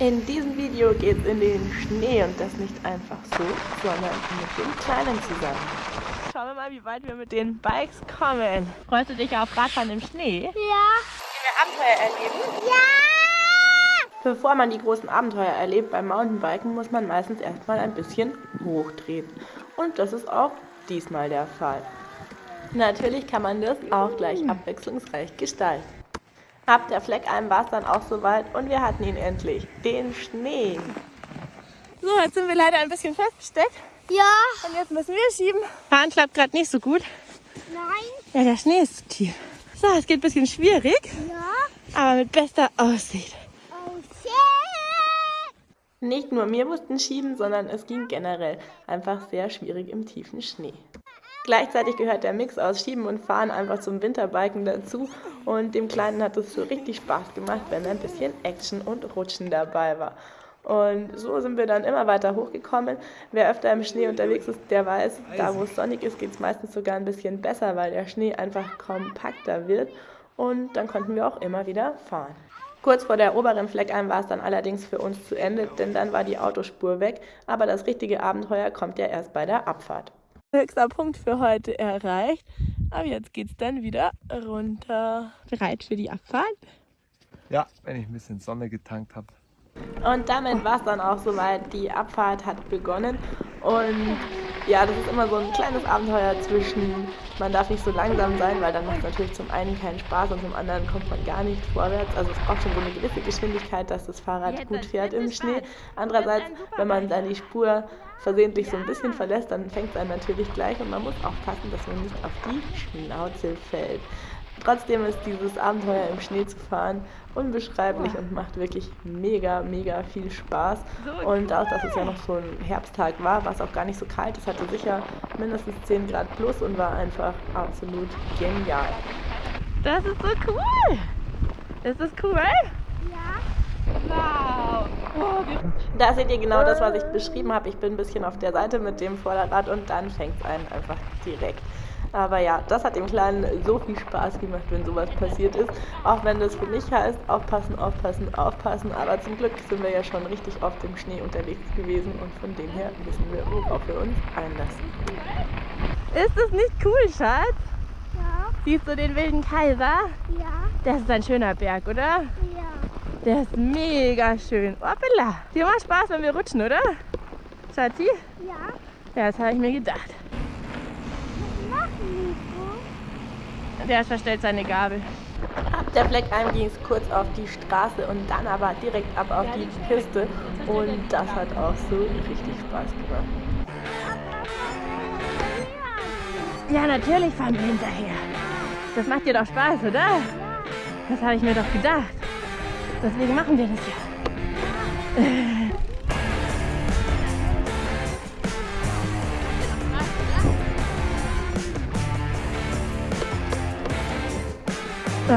In diesem Video geht es in den Schnee und das nicht einfach so, sondern mit dem Kleinen zusammen. Schauen wir mal, wie weit wir mit den Bikes kommen. Freust du dich auf Radfahren im Schnee? Ja. Wie wir Abenteuer erleben? Ja. Bevor man die großen Abenteuer erlebt beim Mountainbiken, muss man meistens erstmal ein bisschen hochdrehen. Und das ist auch diesmal der Fall. Natürlich kann man das auch gleich abwechslungsreich gestalten. Ab der Fleckalm war es dann auch soweit und wir hatten ihn endlich, den Schnee. So, jetzt sind wir leider ein bisschen festgesteckt Ja. und jetzt müssen wir schieben. Fahren klappt gerade nicht so gut. Nein. Ja, der Schnee ist zu tief. So, es geht ein bisschen schwierig, Ja. aber mit bester Aussicht. Oh shit. Nicht nur wir mussten schieben, sondern es ging generell einfach sehr schwierig im tiefen Schnee. Gleichzeitig gehört der Mix aus Schieben und Fahren einfach zum Winterbiken dazu und dem Kleinen hat es so richtig Spaß gemacht, wenn ein bisschen Action und Rutschen dabei war. Und so sind wir dann immer weiter hochgekommen. Wer öfter im Schnee unterwegs ist, der weiß, da wo es sonnig ist, geht es meistens sogar ein bisschen besser, weil der Schnee einfach kompakter wird und dann konnten wir auch immer wieder fahren. Kurz vor der oberen Fleckalm war es dann allerdings für uns zu Ende, denn dann war die Autospur weg, aber das richtige Abenteuer kommt ja erst bei der Abfahrt. Höchster Punkt für heute erreicht, aber jetzt geht's dann wieder runter. Bereit für die Abfahrt? Ja, wenn ich ein bisschen Sonne getankt habe. Und damit war es dann auch soweit. Die Abfahrt hat begonnen. Und ja, das ist immer so ein kleines Abenteuer zwischen, man darf nicht so langsam sein, weil dann macht es natürlich zum einen keinen Spaß und zum anderen kommt man gar nicht vorwärts. Also es braucht schon so eine gewisse Geschwindigkeit, dass das Fahrrad gut fährt im Schnee. Andererseits, wenn man dann die Spur versehentlich so ein bisschen verlässt, dann fängt es einen natürlich gleich und man muss aufpassen, dass man nicht auf die Schnauze fällt. Trotzdem ist dieses Abenteuer im Schnee zu fahren unbeschreiblich und macht wirklich mega, mega viel Spaß. Und auch, dass es ja noch so ein Herbsttag war, war es auch gar nicht so kalt. Es hatte sicher mindestens 10 Grad plus und war einfach absolut genial. Das ist so cool! Ist das cool? Ja. Wow! Da seht ihr genau das, was ich beschrieben habe. Ich bin ein bisschen auf der Seite mit dem Vorderrad und dann fängt es einen einfach direkt. Aber ja, das hat dem Kleinen so viel Spaß gemacht, wenn sowas passiert ist. Auch wenn das für mich heißt, aufpassen, aufpassen, aufpassen. Aber zum Glück sind wir ja schon richtig oft im Schnee unterwegs gewesen und von dem her wissen wir, worauf wir uns einlassen. Ist das nicht cool, Schatz? Ja. Siehst du den wilden Kaiser? Ja. Das ist ein schöner Berg, oder? Ja. Der ist mega schön. Hoppala. Dir macht Spaß, wenn wir rutschen, oder? Schatzi? Ja. Ja, das habe ich mir gedacht. Was machen Nico? Der verstellt seine Gabel. Ab der Fleckalm ging es kurz auf die Straße und dann aber direkt ab auf die Piste. Und das hat auch so richtig Spaß gemacht. Ja, natürlich fahren wir hinterher. Das macht dir doch Spaß, oder? Das habe ich mir doch gedacht. Deswegen machen wir das ja. Juhu!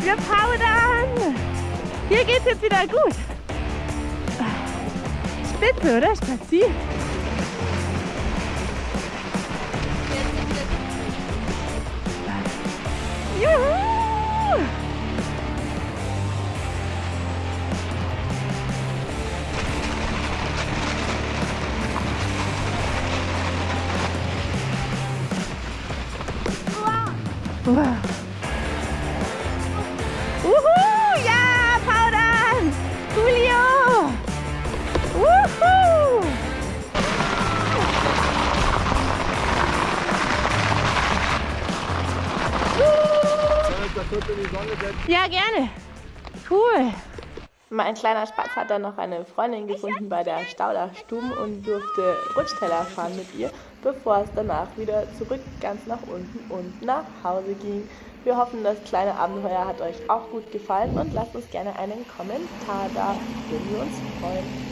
Wir powdern! Hier geht's jetzt wieder gut. Spitze, oder Spazi? Wow. Uhu, ja, Powdern! Julio! Uhu! Ja, gerne. Cool. Mein kleiner Spatz hat dann noch eine Freundin gefunden bei der Stauderstube und durfte Rutschteller fahren mit ihr, bevor es danach wieder zurück ganz nach unten und nach Hause ging. Wir hoffen, das kleine Abenteuer hat euch auch gut gefallen und lasst uns gerne einen Kommentar da, würden wir uns freuen.